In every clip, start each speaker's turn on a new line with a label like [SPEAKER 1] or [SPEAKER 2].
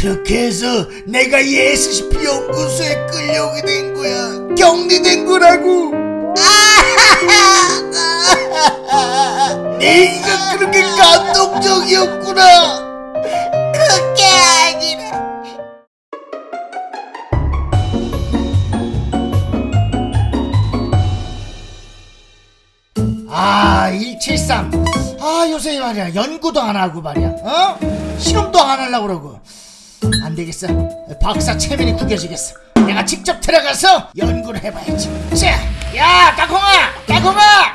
[SPEAKER 1] 그렇게 해서 내가 예스시피 연구소에 끌려오게 된 거야. 격리된 거라고. 네가 그렇게 감동적이었구나.
[SPEAKER 2] 그게 아니라
[SPEAKER 1] 아, 173. 아, 요새 말이야. 연구도 안 하고 말이야. 어? 실험도 안 하려고 그러고. 안 되겠어. 박사 체면이 구겨지겠어. 내가 직접 들어가서 연구를 해봐야지. 자, 야, 까콩아! 까콩아!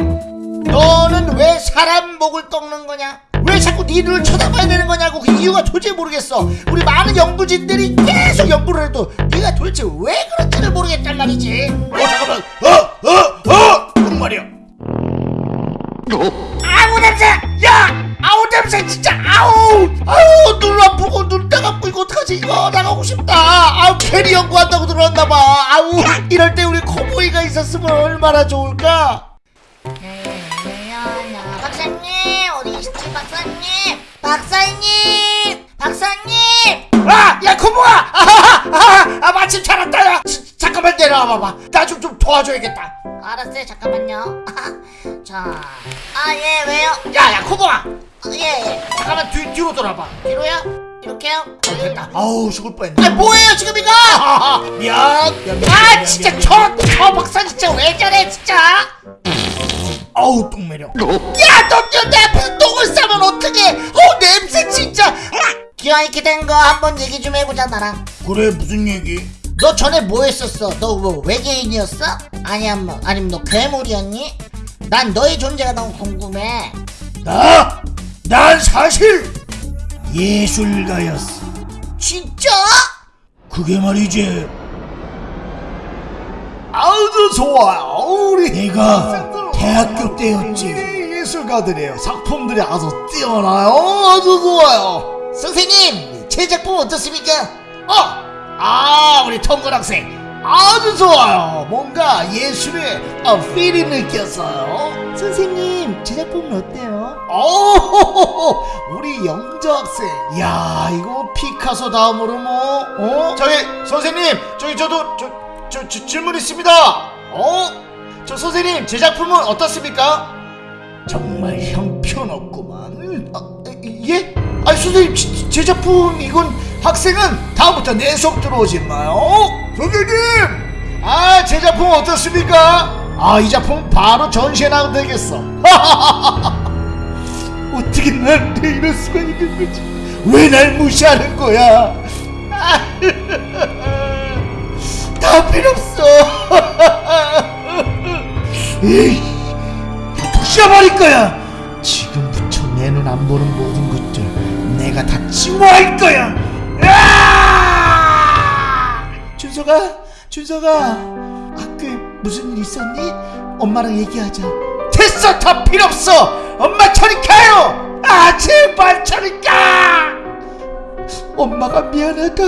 [SPEAKER 1] 너는 왜 사람 목을 꺾는 거냐? 왜 자꾸 네 눈을 쳐다봐야 되는 거냐고 그 이유가 도저히 모르겠어. 우리 많은 연구진들이 계속 연구를 해도 네가 도대체 왜 그런지를 모르겠단 말이지. 어, 잠깐만. 어, 어, 어! 정말이야. 아우 냄새! 야! 아우 냄새 진짜 아우! 아우 눈 아프고 눈 따갑고 이거 어떡하지? 이거 나가고 싶다. 아우 캐리 연구한다고 들어왔나봐. 아우 이럴 때 우리 코보이가 있었으면 얼마나 좋을까?
[SPEAKER 2] 야야야 박사님 어디 계시지 박사님. 박사님 박사님.
[SPEAKER 1] 아! 야 코보아! 아 마침 잘 왔다 야 지- 잠깐만 내려와 봐봐. 나 좀 좀 도와줘야겠다.
[SPEAKER 2] 알았어요 잠깐만요. 자아 예 왜요?
[SPEAKER 1] 야야 코보아
[SPEAKER 2] 예 예.
[SPEAKER 1] 잠깐만 뒤, 뒤로 돌아봐.
[SPEAKER 2] 뒤로요? 이렇게요?
[SPEAKER 1] 어, 됐다. 아우 죽을 뻔했네. 아 뭐예요 지금 이거. 미안 미안, 미안,
[SPEAKER 2] 아
[SPEAKER 1] 미안,
[SPEAKER 2] 진짜 저 저 박사 진짜 왜 저래 진짜?
[SPEAKER 1] 아우 똥매력
[SPEAKER 2] 야너내 앞에서 똥을 싸면 어떡해? 어 냄새 진짜. 기왕 이렇게 된 거 한번 얘기 좀 해보자 나랑.
[SPEAKER 1] 그래 무슨 얘기?
[SPEAKER 2] 너 전에 뭐 했었어? 너 뭐 외계인이었어? 아니면 뭐 아니면 너 괴물이었니? 난 너의 존재가 너무 궁금해.
[SPEAKER 1] 나? 난 사실 예술가였어.
[SPEAKER 2] 진짜?
[SPEAKER 1] 그게 말이지. 아주 좋아요. 우리 내가 대학교 때였지. 예술가들이에요. 작품들이 아주 뛰어나요. 아주 좋아요.
[SPEAKER 2] 선생님 제 작품 어떻습니까?
[SPEAKER 1] 어, 아 우리 통근 학생. 아주 좋아요. 뭔가 예술의 어, 필이 느꼈어요.
[SPEAKER 2] 선생님 제 작품은 어때요?
[SPEAKER 1] 오, 우리 영재 학생. 야, 이거 피카소 다음으로 뭐, 어? 저기 선생님, 저기 저도 저, 저, 저 질문 있습니다. 어? 저 선생님 제 작품은 어떻습니까? 정말 형편없구만. 아, 예? 아니 선생님 제, 제 작품 이건 학생은 다음부터 내 수업 들어오지 마요. 선생님, 아 제 작품 어떻습니까? 아 이 작품 바로 전시해 놔도 되겠어. 어떻게 나한테 이럴 수가 있는 거지? 왜 날 무시하는 거야? 다 필요 없어. 에이, 부셔버릴 거야. 지금부터 내눈안 보는 모든 것들 내가 다 증오할 거야. 준서가, 준서가 학교에 무슨 일 있었니? 엄마랑 얘기하자. 됐어, 다 필요 없어. 엄마 저리 가요. 아 제발 저리 가. 엄마가 미안하다.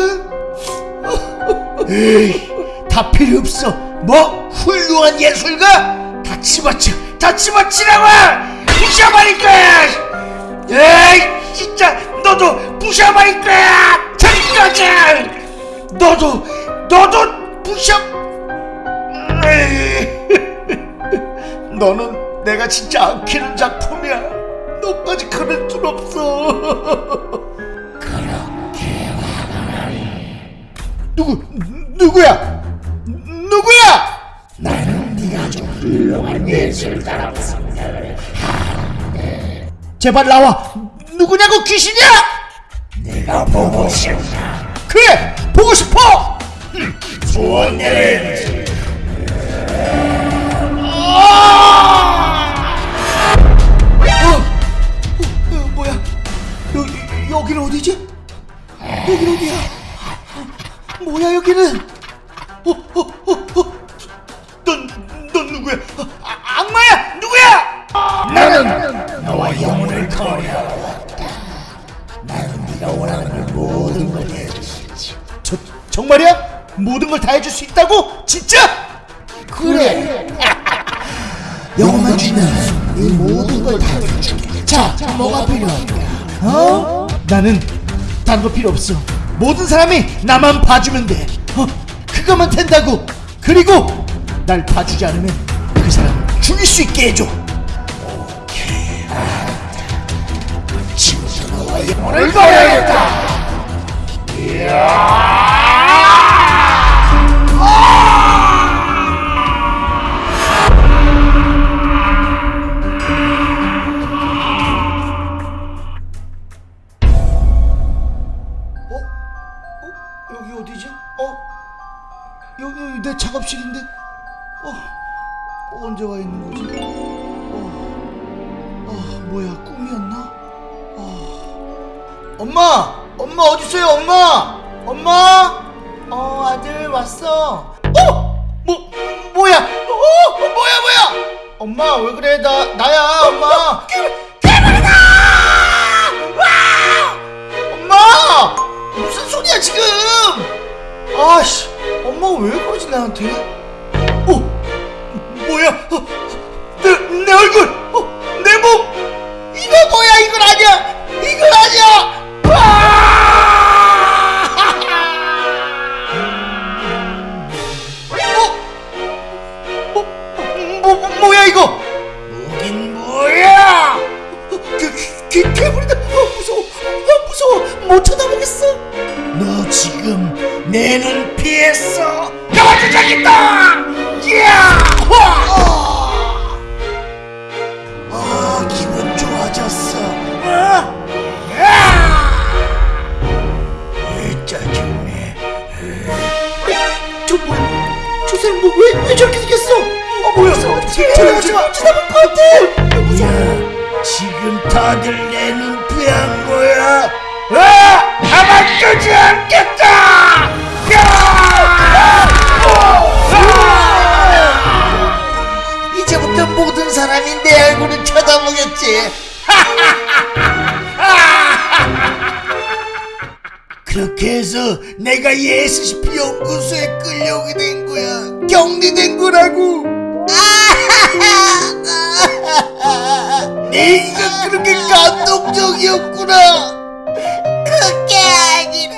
[SPEAKER 1] 에이, 다 필요 없어. 뭐 훌륭한 예술가? 다 집어치, 다 집어치라고! 부셔버릴 거야! 에이, 진짜 너도 부셔버릴 거야! 가자! 너도, 너도 부셔. 너는 내가 진짜 안 키는 작품이야. 너까지 그럴 줄 없어. 누구 누구야? 누구야? 나는 네가 아주 훌륭한 예술가라고 생각을 하는데 제발 나와 누구냐고 귀신이야? 내가 보고 싶다 뭐야 여기는? 어, 어, 어, 어. 넌, 넌 누구야? 아, 악마야! 누구야? 나는 너와 영혼을 거래하러 나는 네가 원하는 걸 모든 걸 해주지. 저 정말이야? 모든 걸 다 해줄 수 있다고? 진짜? 그래. 영혼만 주면 이 모든 걸 다 해줄게. 자, 뭐가 필요할까? 어? 나는 딴거 필요 없어.
[SPEAKER 3] 모든 사람이 나만 봐주면 돼. 어, 그거면 된다고. 그리고 날 봐주지 않으면 그 사람 죽일 수 있게 해줘. 오케이. 너와 영혼을 봐야겠다. 어? 여기 어디지? 어? 여기, 여기 내 작업실인데? 어? 언제 와 있는 거지? 어? 어 뭐야 꿈이었나? 어. 엄마! 엄마 어디있어요 엄마! 엄마! 어 아들 왔어 어? 뭐 뭐야? 어? 뭐야 뭐야? 엄마 왜 그래 나 나야 엄마 괴물이다! 엄마! 무슨 소리야 지금? 아씨, 엄마가 왜 그러지 나한테? 내눈 피했어. 나한테 저기다. 야! 와! 아, 기분 좋아졌어. 어? 야! 왜 짜증내? 저 뭐야? 저 사람 뭐 왜 왜 저렇게 생겼어? 어 뭐야? 쳐다보지 마. 쳐다볼 것 같아. 뭐야? 지금 다들 내눈 피한 거야? 아! 가만두지 않겠다! 내가 예스시피 연구소에 끌려오게 된 거야. 격리된 거라고. 네가 그렇게 감동적이었구나.
[SPEAKER 2] 그게 아니라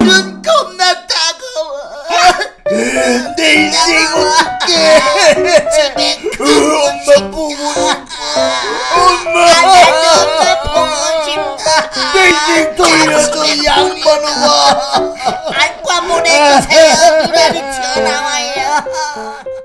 [SPEAKER 2] 눈 겁나 따가워
[SPEAKER 3] 내 인생 어떡해. 그 엄마 보고
[SPEAKER 2] 엄마
[SPEAKER 3] 내 인생 돌려줘 양반아.
[SPEAKER 2] 안과 보내주세요. 누나리 튀어나와요